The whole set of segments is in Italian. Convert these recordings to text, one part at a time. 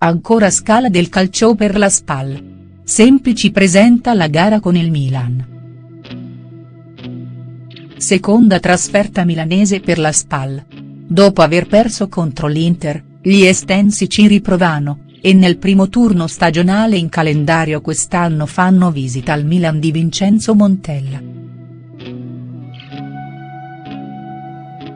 Ancora scala del calcio per la SPAL. Semplici presenta la gara con il Milan. Seconda trasferta milanese per la SPAL. Dopo aver perso contro l'Inter, gli estensi ci riprovano, e nel primo turno stagionale in calendario quest'anno fanno visita al Milan di Vincenzo Montella.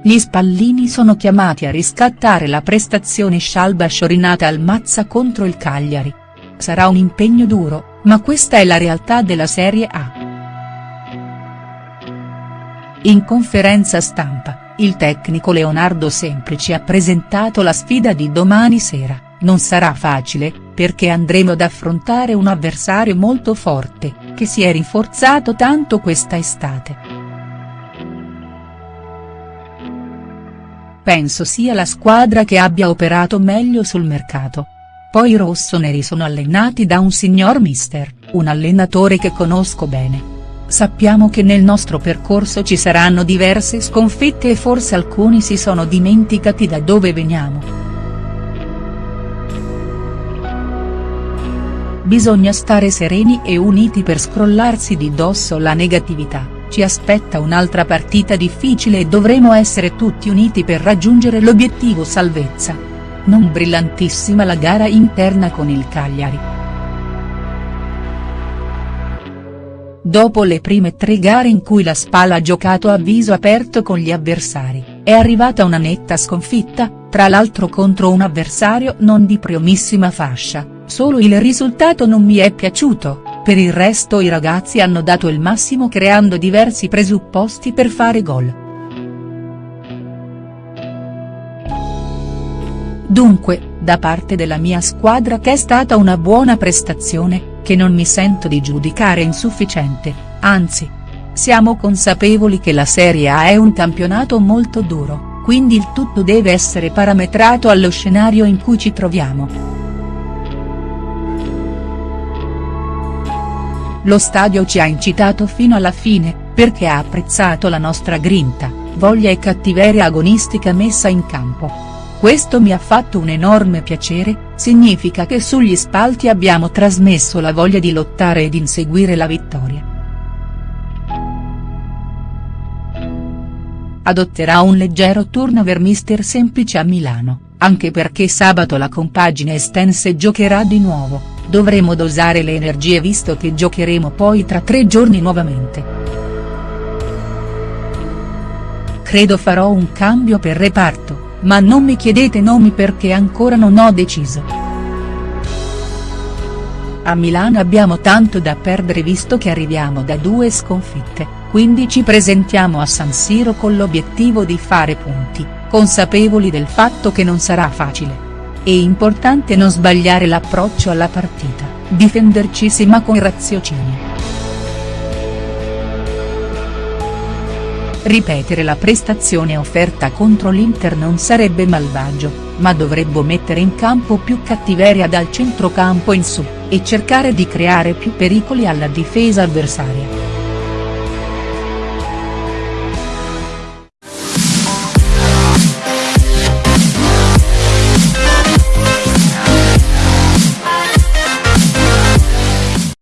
Gli spallini sono chiamati a riscattare la prestazione scialba sciorinata al Mazza contro il Cagliari. Sarà un impegno duro, ma questa è la realtà della Serie A. In conferenza stampa, il tecnico Leonardo Semplici ha presentato la sfida di domani sera, non sarà facile, perché andremo ad affrontare un avversario molto forte, che si è rinforzato tanto questa estate. Penso sia la squadra che abbia operato meglio sul mercato. Poi i rossoneri sono allenati da un signor mister, un allenatore che conosco bene. Sappiamo che nel nostro percorso ci saranno diverse sconfitte e forse alcuni si sono dimenticati da dove veniamo. Bisogna stare sereni e uniti per scrollarsi di dosso la negatività ci aspetta un'altra partita difficile e dovremo essere tutti uniti per raggiungere l'obiettivo salvezza. Non brillantissima la gara interna con il Cagliari. Dopo le prime tre gare in cui la Spal ha giocato a viso aperto con gli avversari, è arrivata una netta sconfitta, tra l'altro contro un avversario non di primissima fascia, solo il risultato non mi è piaciuto, per il resto i ragazzi hanno dato il massimo creando diversi presupposti per fare gol. Dunque, da parte della mia squadra che è stata una buona prestazione, che non mi sento di giudicare insufficiente, anzi. Siamo consapevoli che la Serie A è un campionato molto duro, quindi il tutto deve essere parametrato allo scenario in cui ci troviamo. Lo stadio ci ha incitato fino alla fine, perché ha apprezzato la nostra grinta, voglia e cattiveria agonistica messa in campo. Questo mi ha fatto un enorme piacere, significa che sugli spalti abbiamo trasmesso la voglia di lottare ed inseguire la vittoria. Adotterà un leggero turnover mister semplice a Milano, anche perché sabato la compagine estense giocherà di nuovo dovremo dosare le energie visto che giocheremo poi tra tre giorni nuovamente. Credo farò un cambio per reparto, ma non mi chiedete nomi perché ancora non ho deciso. A Milano abbiamo tanto da perdere visto che arriviamo da due sconfitte, quindi ci presentiamo a San Siro con l'obiettivo di fare punti, consapevoli del fatto che non sarà facile. È importante non sbagliare l'approccio alla partita, difenderci ma con raziocinio. Ripetere la prestazione offerta contro l'Inter non sarebbe malvagio, ma dovremmo mettere in campo più cattiveria dal centrocampo in su, e cercare di creare più pericoli alla difesa avversaria.